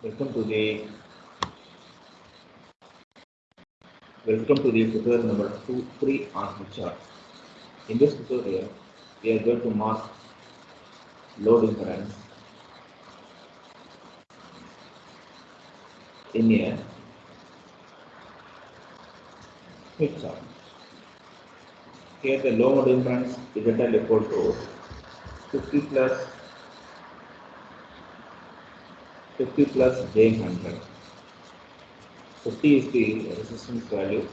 Welcome to the welcome to the tutorial number two three on chart. In this tutorial, we are going to mark load impedance in a Smith chart. Here the load impedance is equal to 50 plus 50 plus J 100. 50 is the resistance value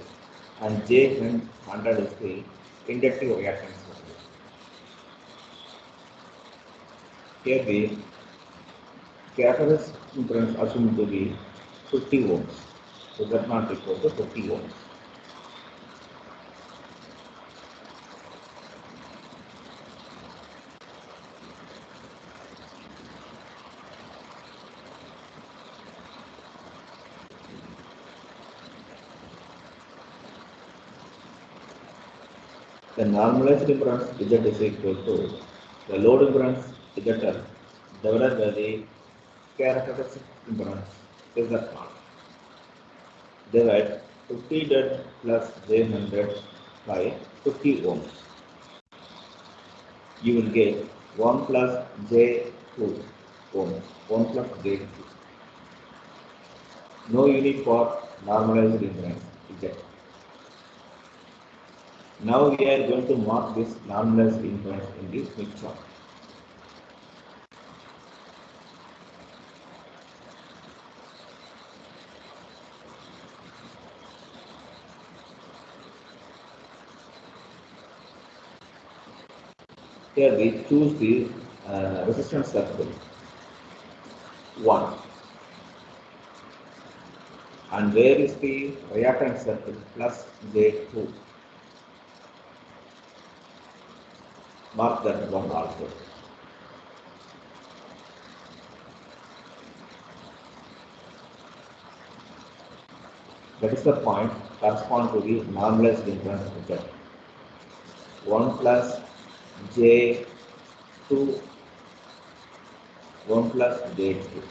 and J 100 is the inductive reactance value. Here the characteristic impedance assumed to be 50 ohms. So that not equal to 50 ohms. The normalized impedance Z is equal to the load impedance ZL divided by the characteristic impedance Z0. Divide 50 dead plus J100 by 50 ohms. You will get 1 plus J2 ohms. 1 plus J2. No unit for normalized impedance Z. Now we are going to mark this normalized impedance in the Smith chart. Here we choose the uh, resistance circle. 1 and where is the reactance circle? Plus J2 mark that one also. That is the point correspond to the normalized difference method. 1 plus j2, 1 plus j2.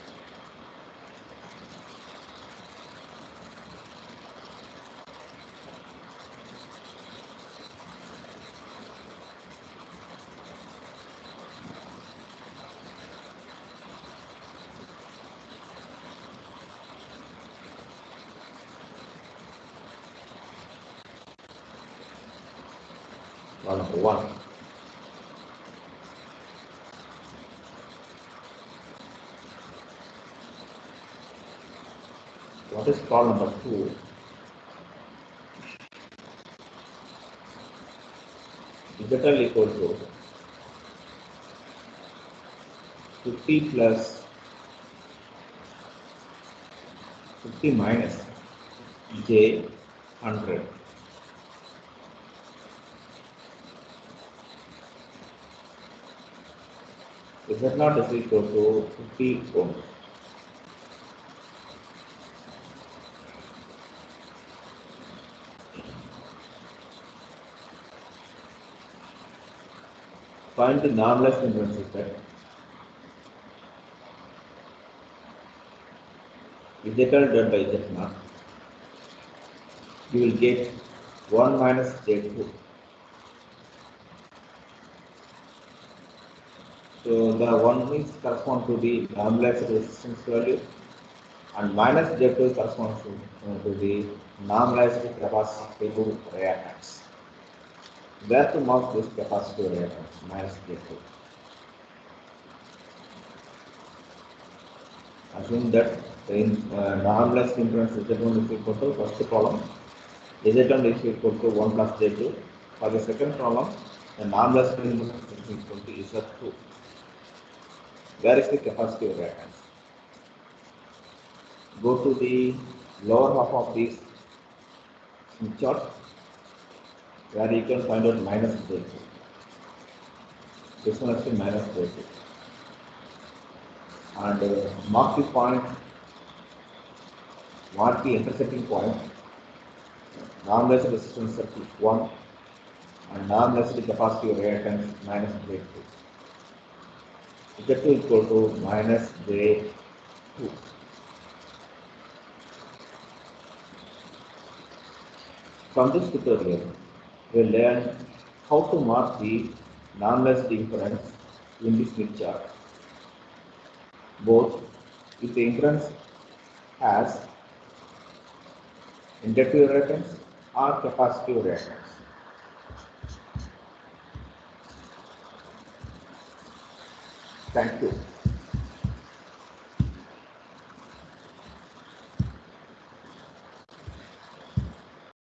Well. What is call number two? Digital equal to 50 plus 50 minus j 100 Z naught is equal to 50 ohms. Find the normalized impedance Z. ZL done by Z naught. You will get 1 minus Z2. So the one means correspond to the normalized resistance value and minus Z2 corresponds to, uh, to the normalized capacitive reactance. Where to mark this capacitive reactance minus Z2? Assume that in uh, normalized impedance Z1 is equal to first column Z1 is equal to 1 plus Z2. For the second column, the normalized impedance is equal to Z2. Where is the capacitive reactance? Go to the lower half of this chart where you can find out minus Z2. This one is minus Z2. And uh, mark the point, mark the intersecting point, normalized resistance circle 1 and normalized capacitive reactance minus Z2. Z2 equal to minus J2. From this tutorial, we will learn how to mark the normalized impedance in this Smith chart, both if the impedance as inductive reactance or capacitive reactance. Thank you.